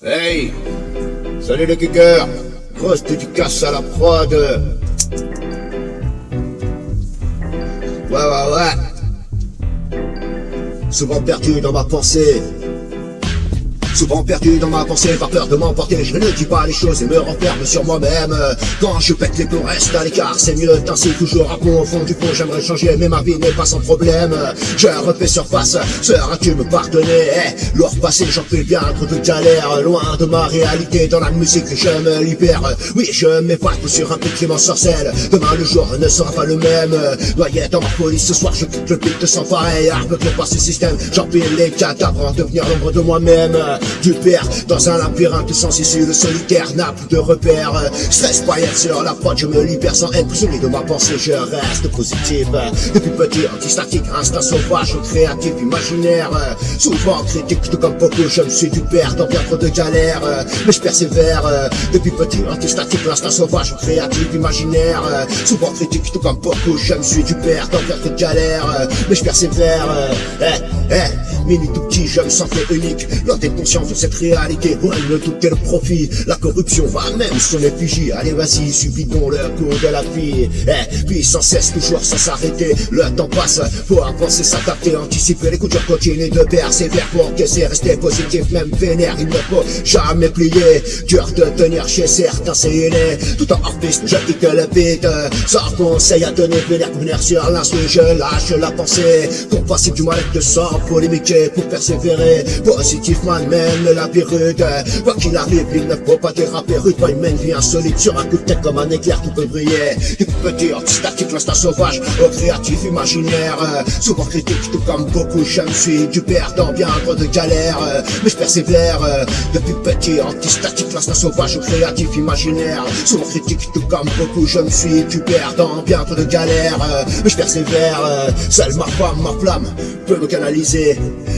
Hey Salut les geekers Grosse dédicace à la prod. Ouais ouais ouais. Souvent perdu dans ma pensée Souvent perdu dans ma pensée par peur de m'emporter. Je ne dis pas les choses et me renferme sur moi-même. Quand je pète les plombs reste à l'écart C'est mieux ainsi toujours à fond au fond du fond J'aimerais changer mais ma vie n'est pas sans problème. Je refais surface, seras-tu me pardonner eh, L'or passé j'en fais bien trop de galères. Loin de ma réalité dans la musique je me libère. Oui je m'évade sur un petit sorcelle. Demain le jour ne sera pas le même. Noyé dans ma folie ce soir je quitte le beat sans pareil. Aveuglé par ce système j'empile les cadavres En devenir l'ombre de moi-même du père Dans un labyrinthe sans issue, le solitaire n'a plus de repères. Stress paillette sur la prod, je me libère sans être prisonnier de ma pensée, je reste positif. Depuis petit, anti-statique, instinct sauvage, créatif, imaginaire. Souvent critique, tout comme beaucoup, je me suis du père dans bien trop de galères. Mais je persévère, depuis petit, anti-statique, l'instinct sauvage, créatif, imaginaire. Souvent critique, tout comme beaucoup, je me suis du père dans bien trop de galères. Mais je persévère, eh, eh, mini tout petit, je me sentais unique. L'autre est de cette réalité Ouais, le tout le profit. La corruption va même son effigie Allez vas-y, subidons le coup de la vie Eh, puis sans cesse, toujours sans s'arrêter. Le temps passe, faut avancer, s'adapter Anticiper. Les coups durs, continuer de persévérer Pour que rester positif, même vénère Il ne faut jamais plier. Dur de tenir chez certains, c'est inné Tout en hors-piste, je quitte le beat Sans conseil à donner, vénère pour venir sur l'instru Je lâche la pensée Pour passer du mal de sang Polémiquer, pour persévérer. Positif man, la rude Quoi qu'il arrive, il ne faut pas déraper. Rude une main vie insolite sur un coup de tête comme un éclair qui peut briller. Du petit statique, l'instinct sauvage Au créatif imaginaire Souvent critique, tout comme beaucoup Je me suis du perdant, bien trop de galères Mais je persévère. Depuis petit, anti-statique, l'instinct sauvage Au créatif imaginaire Souvent critique, tout comme beaucoup Je me suis du perdant, bien trop de galères Mais je persévère. Seule ma femme, ma flamme peut me canaliser.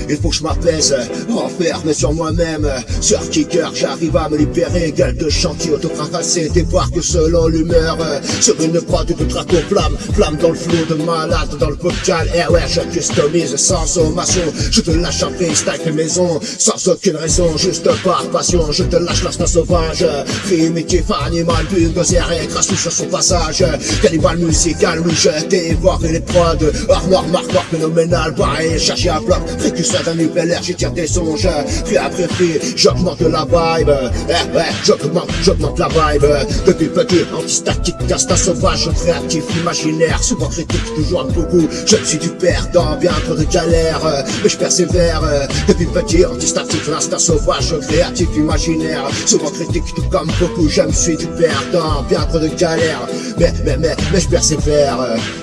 Il faut que je m'apaise, renferme sur moi même Sur kicker j'arrive à me libérer. Gueule de chantier autocrassé Débarque selon l'humeur. Sur une prod de draco flamme Flamme dans le flot de malade dans le vocal. Eh ouais je customise sans sommation Je te lâche un freestyle maison Sans aucune raison. Juste par passion Je te lâche l'instinct sauvage. Primitif animal bulldozer et crasse sur son passage. Cannibal musical oui je dévore les prods. Noir marque phénoménal Pareil chercher un bloc. Précurseur d'un nouvel air j'y tire des songes Puis après j'augmente la vibe. Eh ouais, j'augmente, j'augmente la vibe. Depuis petit, anti-statique, instinct sauvage Créatif, imaginaire, souvent critique, toujours beaucoup. Je suis du perdant, bien trop de galères. Mais je persévère. Depuis petit, anti-statique, l'instinct sauvage Créatif, imaginaire, souvent critique, tout comme beaucoup. Je me suis du perdant, bien trop de galères Mais, mais, mais, mais je persévère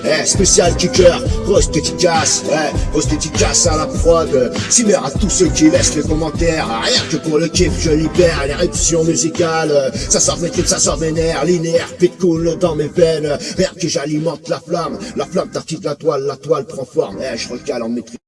Eh, spécial kicker, grosse dédicace Eh, grosse dédicace à la prod Cimer à tous ceux qui laissent les commentaires Rien que pour le kiff, je libère l'éruption musicale Ça sort mes clips, ça sort mes nerfs Linéaire, pit cool dans mes veines Rien que j'alimente la flamme La flamme tartine la toile, la toile prend forme Eh, je recale en maîtrise